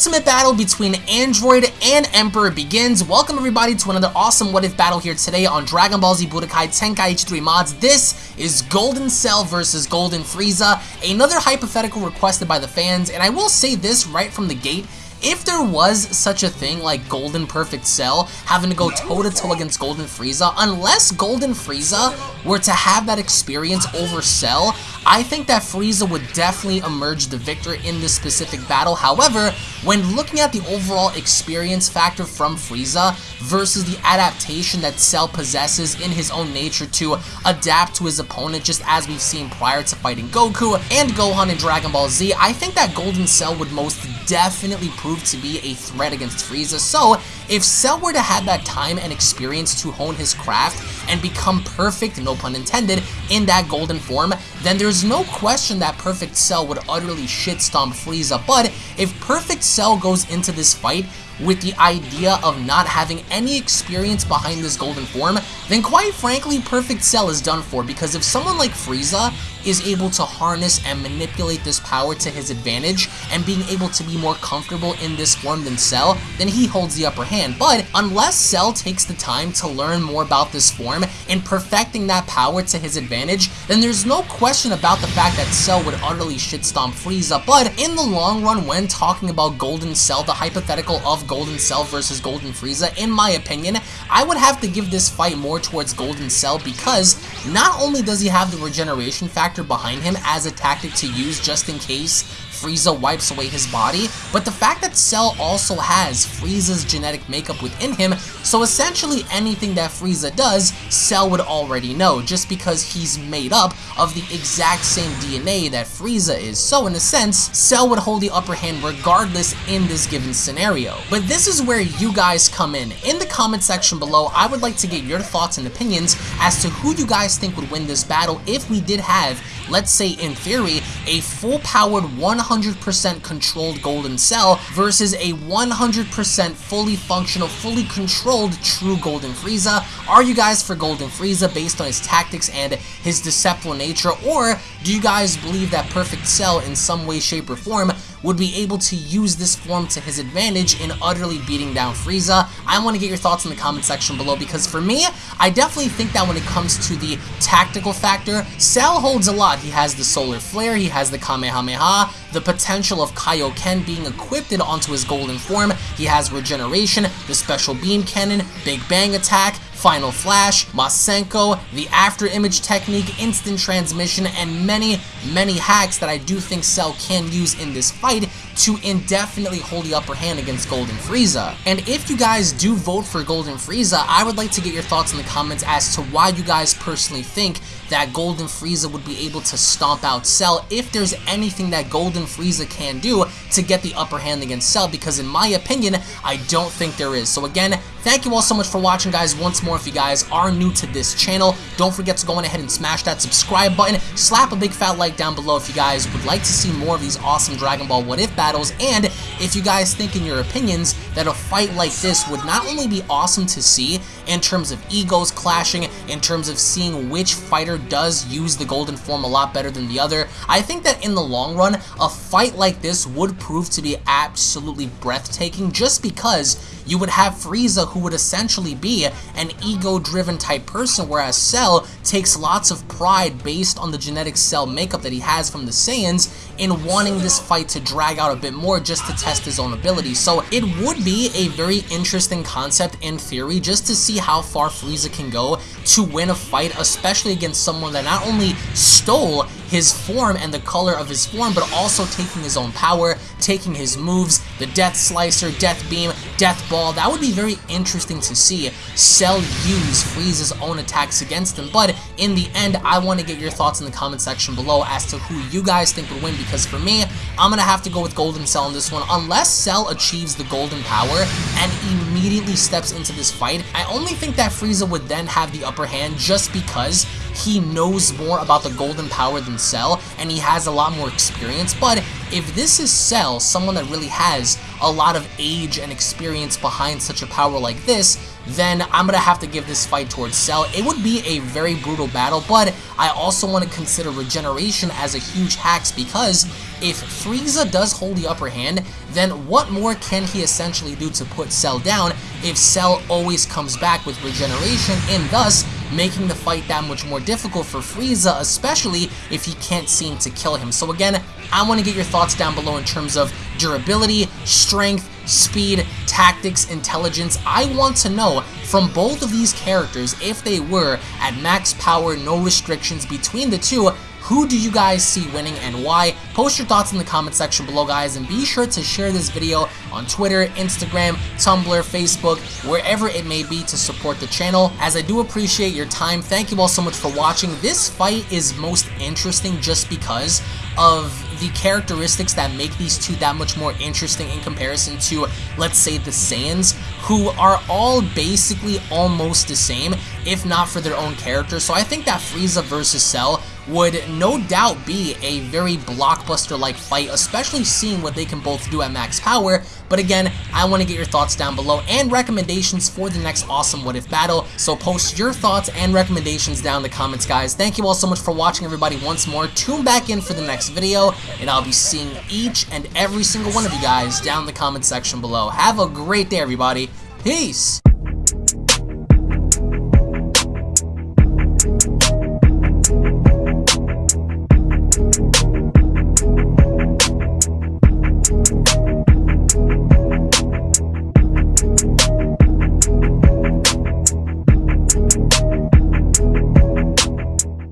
ultimate battle between Android and Emperor begins. Welcome everybody to another awesome What If battle here today on Dragon Ball Z Budokai Tenkaichi 3 mods. This is Golden Cell versus Golden Frieza, another hypothetical requested by the fans, and I will say this right from the gate, if there was such a thing like Golden Perfect Cell having to go toe-to-toe -to -toe against Golden Frieza, unless Golden Frieza were to have that experience over Cell, I think that Frieza would definitely emerge the victor in this specific battle. However, when looking at the overall experience factor from Frieza versus the adaptation that Cell possesses in his own nature to adapt to his opponent, just as we've seen prior to fighting Goku and Gohan in Dragon Ball Z, I think that Golden Cell would most definitely prove to be a threat against Frieza. So, if Cell were to have that time and experience to hone his craft and become perfect, no pun intended, in that golden form, then there's no question that Perfect Cell would utterly shitstomp Frieza. But if Perfect Cell goes into this fight with the idea of not having any experience behind this golden form, then quite frankly, Perfect Cell is done for because if someone like Frieza is able to harness and manipulate this power to his advantage and being able to be more comfortable in this form than Cell, then he holds the upper hand. But unless Cell takes the time to learn more about this form and perfecting that power to his advantage, then there's no question about the fact that Cell would utterly shitstomp Frieza. But in the long run, when talking about Golden Cell, the hypothetical of Golden Cell versus Golden Frieza, in my opinion, I would have to give this fight more towards Golden Cell because not only does he have the regeneration factor factor behind him as a tactic to use just in case Frieza wipes away his body, but the fact that Cell also has Frieza's genetic makeup within him, so essentially anything that Frieza does, Cell would already know, just because he's made up of the exact same DNA that Frieza is. So in a sense, Cell would hold the upper hand regardless in this given scenario. But this is where you guys come in. In the comment section below, I would like to get your thoughts and opinions as to who you guys think would win this battle if we did have, let's say in theory, a full-powered 100 100% controlled Golden Cell versus a 100% fully functional, fully controlled true Golden Frieza. Are you guys for Golden Frieza based on his tactics and his deceptive nature, or do you guys believe that Perfect Cell in some way, shape, or form would be able to use this form to his advantage in utterly beating down Frieza. I want to get your thoughts in the comment section below because for me, I definitely think that when it comes to the tactical factor, Cell holds a lot. He has the Solar Flare, he has the Kamehameha, the potential of Kaioken being equipped onto his golden form, he has Regeneration, the Special Beam Cannon, Big Bang Attack, Final Flash, Masenko, the After Image Technique, Instant Transmission, and many, many hacks that I do think Cell can use in this fight to indefinitely hold the upper hand against Golden Frieza. And if you guys do vote for Golden Frieza, I would like to get your thoughts in the comments as to why you guys personally think that Golden Frieza would be able to stomp out Cell if there's anything that Golden Frieza can do to get the upper hand against Cell because in my opinion, I don't think there is. So again, thank you all so much for watching guys. Once more, if you guys are new to this channel, don't forget to go on ahead and smash that subscribe button, slap a big fat like down below if you guys would like to see more of these awesome Dragon Ball What If battles, and if you guys think in your opinions that a fight like this would not only be awesome to see in terms of egos clashing, in terms of seeing which fighter does use the golden form a lot better than the other, I think that in the long run, a fight like this would prove to be absolutely breathtaking just because you would have Frieza who would essentially be an ego-driven type person, whereas Cell takes lots of pride based on the genetic cell makeup that he has from the Saiyans in wanting this fight to drag out a bit more just to test his own abilities. So it would be a very interesting concept in theory just to see how far Frieza can go to win a fight, especially against someone that not only stole his form and the color of his form, but also taking his own power, taking his moves, the Death Slicer, Death Beam, Death Ball. That would be very interesting to see Cell use Frieza's own attacks against him, but in the end, I want to get your thoughts in the comment section below as to who you guys think would win, because for me, I'm to have to go with Golden Cell in this one. Unless Cell achieves the Golden Power and immediately steps into this fight, I only think that Frieza would then have the upper hand just because he knows more about the golden power than Cell, and he has a lot more experience, but if this is Cell, someone that really has a lot of age and experience behind such a power like this, then I'm gonna have to give this fight towards Cell. It would be a very brutal battle, but I also want to consider regeneration as a huge hacks because if Frieza does hold the upper hand, then what more can he essentially do to put Cell down if Cell always comes back with regeneration and thus making the fight that much more difficult for Frieza, especially if he can't seem to kill him. So again, I want to get your thoughts down below in terms of durability, strength, speed, tactics, intelligence. I want to know from both of these characters, if they were at max power, no restrictions between the two, who do you guys see winning and why? Post your thoughts in the comment section below, guys, and be sure to share this video on Twitter, Instagram, Tumblr, Facebook, wherever it may be to support the channel. As I do appreciate your time, thank you all so much for watching. This fight is most interesting just because of the characteristics that make these two that much more interesting in comparison to, let's say, the Saiyans, who are all basically almost the same, if not for their own characters. So I think that Frieza versus Cell would no doubt be a very blockbuster-like fight, especially seeing what they can both do at max power. But again, I want to get your thoughts down below and recommendations for the next awesome What If battle. So post your thoughts and recommendations down in the comments, guys. Thank you all so much for watching, everybody, once more. Tune back in for the next video, and I'll be seeing each and every single one of you guys down in the comment section below. Have a great day, everybody. Peace! You